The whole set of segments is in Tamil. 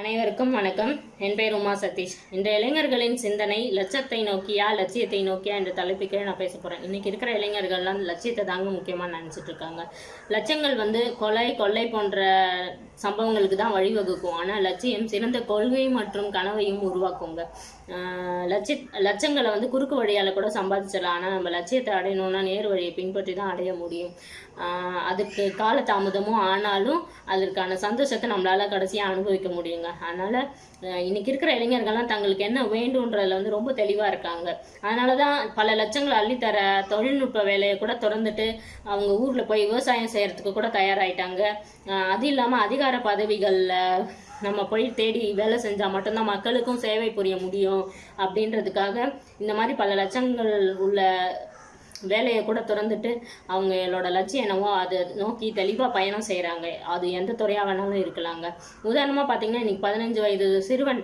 அனைவருக்கும் வணக்கம். என் பெயர் உமா சதீஷ். இந்த இளைஞர்களின் சிந்தனை லட்சத்தை நோக்கியா லட்சியத்தை நோக்கியா என்ற தலைப்புக்கே நான் பேச போகிறேன் இன்னைக்கு இருக்கிற இளைஞர்கள்லாம் லட்சியத்தை தாங்க முக்கியமாக நினச்சிட்டு இருக்காங்க. லட்சங்கள் வந்து கொலை கொள்ளை போன்ற சம்பவங்களுக்கு தான் வழிவகுக்கும். ஆனால் லட்சியம் சிறந்த கொள்கை மற்றும் கனவையும் உருவாக்குங்க. ஆஹ் லட்சிய லட்சங்களை வந்து குறுக்கு வழியால் கூட சம்பாதிச்சிடலாம். ஆனால் நம்ம லட்சியத்தை அடையணும்னா நேர் வழியை பின்பற்றி தான் அடைய முடியும். அதுக்கு கால தாமதமும் ஆனாலும் அதற்கான சந்தோஷத்தை நம்மளால் கடைசியாக அனுபவிக்க முடியுங்க. அதனால் இன்றைக்கி இருக்கிற இளைஞர்கள்லாம் தங்களுக்கு என்ன வேண்டுன்றதில் வந்து ரொம்ப தெளிவாக இருக்காங்க. அதனால தான் பல லட்சங்கள் அள்ளித்தர தொழில்நுட்ப வேலையை கூட திறந்துட்டு அவங்க ஊரில் போய் விவசாயம் செய்கிறதுக்கு கூட தயாராகிட்டாங்க அது இல்லாமல் அதிகார பதவிகளில் நம்ம போய் தேடி வேலை செஞ்சால் மட்டும்தான் மக்களுக்கும் சேவை புரிய முடியும். அப்படின்றதுக்காக இந்த மாதிரி பல லட்சங்கள் உள்ள வேலையை கூட திறந்துட்டு அவங்களோட லட்சியம் என்னவோ அதை நோக்கி தெளிவாக பயணம் செய்கிறாங்க அது எந்த துறையாக வேணாலும் இருக்கலாங்க. உதாரணமாக பார்த்தீங்கன்னா இன்றைக்கி பதினஞ்சு வயது சிறுவன்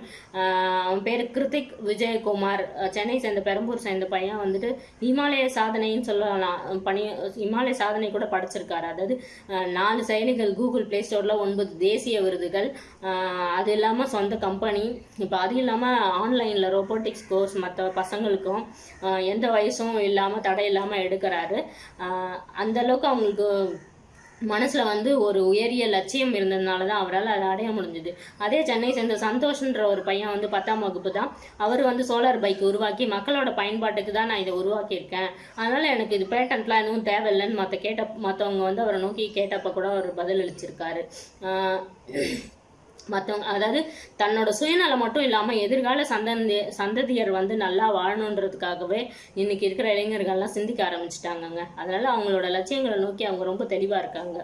அவன் பேர் கிருத்திக் விஜயகுமார். சென்னை சேர்ந்த பெரம்பூர் சேர்ந்த பையன் வந்துட்டு இமாலய சாதனைன்னு சொல்லலாம் பணி இமாலய சாதனை கூட படைச்சிருக்காரு. அதாவது நாலு செயலிகள் கூகுள் ப்ளே ஸ்டோரில் ஒன்பது தேசிய விருதுகள். அது இல்லாமல் சொந்த கம்பெனி. இப்போ அது இல்லாமல் ஆன்லைனில் ரோபோட்டிக்ஸ் கோர்ஸ் மற்ற பசங்களுக்கும் எந்த வயசும் இல்லாமல் தடை இல்லாமல் எடுக்கிறாரு. அந்தளவுக்கு அந்த அளவுக்கு அவங்களுக்கு மனசில் வந்து ஒரு உயரிய லட்சியம் இருந்ததுனால தான் அவரால் அதை அடைய முடிஞ்சுது. அதே சென்னை சேர்ந்த சந்தோஷ்ன்ற ஒரு பையன் வந்து பத்தாம் வகுப்பு தான். அவர் வந்து சோலார் பைக் உருவாக்கி மக்களோட பயன்பாட்டுக்கு தான் நான் இதை உருவாக்கியிருக்கேன். அதனால் எனக்கு இது பேட்டன்ட்லாம் எதுவும் தேவையில்லைன்னு மற்ற கேட்ட மற்றவங்க வந்து அவரை நோக்கி கேட்டப்போ கூட அவர் பதிலளிச்சிருக்காரு. மற்றவங்க அதாவது தன்னோட சுயநலம் மட்டும் இல்லாமல் எதிர்கால சந்ததி சந்ததியர் வந்து நல்லா வாழணுன்றதுக்காகவே இன்னைக்கு இருக்கிற இளைஞர்கள்லாம் சிந்திக்க ஆரம்பிச்சிட்டாங்கங்க. அதனால அவங்களோட லட்சியங்களை நோக்கி அவங்க ரொம்ப தெளிவாக இருக்காங்க.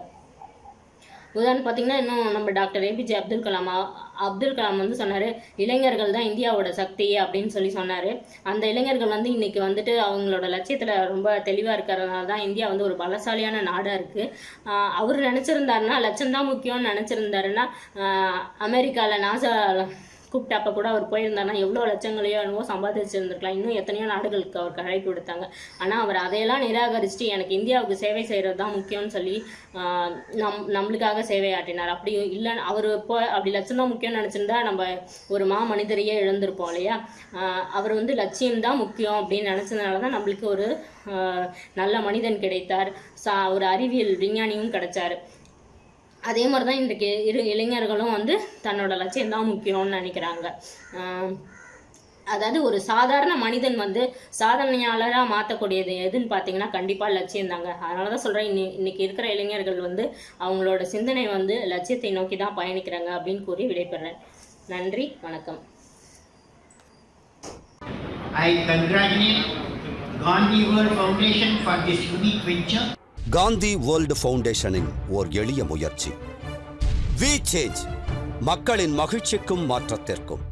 உதாரணம் பார்த்தீங்கன்னா இன்னும் நம்ம டாக்டர் ஏபிஜே அப்துல் கலாம் அப்துல் கலாம் வந்து சொன்னார் இளைஞர்கள் தான் இந்தியாவோட சக்தி அப்படின்னு சொல்லி சொன்னார். அந்த இளைஞர்கள் வந்து இன்னைக்கு வந்துட்டு அவங்களோட லட்சியத்தில் ரொம்ப தெளிவாக இருக்கிறதுனால தான் இந்தியா வந்து ஒரு பலசாலியான நாடாக இருக்குது அவர் நினச்சிருந்தாருன்னா லட்சம் தான் முக்கியம்னு நினச்சிருந்தாருன்னா அமெரிக்காவில் நாசா கூப்பிட்டப்ப கூட அவர் போயிருந்தாருன்னா எவ்வளோ லட்சங்களையோ என்னவோ சம்பாதிச்சிருந்துருக்கலாம். இன்னும் எத்தனையோ நாடுகளுக்கு அவருக்கு அழைப்பு விடுத்தாங்க. ஆனால் அவர் அதையெல்லாம் நிராகரிச்சுட்டு எனக்கு இந்தியாவுக்கு சேவை செய்கிறது தான் முக்கியம்னு சொல்லி நம் நம்மளுக்காக சேவை ஆட்டினார் அப்படி இல்லை அவர் இப்போ அப்படி லட்சம் தான் முக்கியம்னு நினச்சிருந்தா நம்ம ஒரு மா மனிதரையே இழந்திருப்போம் இல்லையா? அவர் வந்து லட்சியம் தான் முக்கியம் அப்படின்னு நினச்சதுனால தான் நம்மளுக்கு ஒரு நல்ல மனிதன் கிடைத்தார். சா ஒரு அறிவியல் விஞ்ஞானியும் கிடைச்சாரு. அதே மாதிரி தான் இன்றைக்கு இரு இளைஞர்களும் வந்து தன்னோட லட்சியம் தான் முக்கியம்னு நினைக்கிறாங்க. அதாவது ஒரு சாதாரண மனிதன் வந்து சாதனையாளராக மாற்றக்கூடியது எதுன்னு பார்த்தீங்கன்னா கண்டிப்பாக லட்சியம் தாங்க. அதனால தான் சொல்கிறேன் இன்னி இன்னைக்கு இருக்கிற இளைஞர்கள் வந்து அவங்களோட சிந்தனை வந்து லட்சியத்தை நோக்கி தான் பயணிக்கிறாங்க அப்படின்னு கூறி விடைபெறேன். நன்றி வணக்கம். I congratulate Gandhi World Foundation for this unique venture. Gandhi world ஃபவுண்டேஷனின் ஓர் எளிய முயற்சி. வி சேஞ்ச் மக்களின் மகிழ்ச்சிக்கும் மாற்றத்திற்கும்.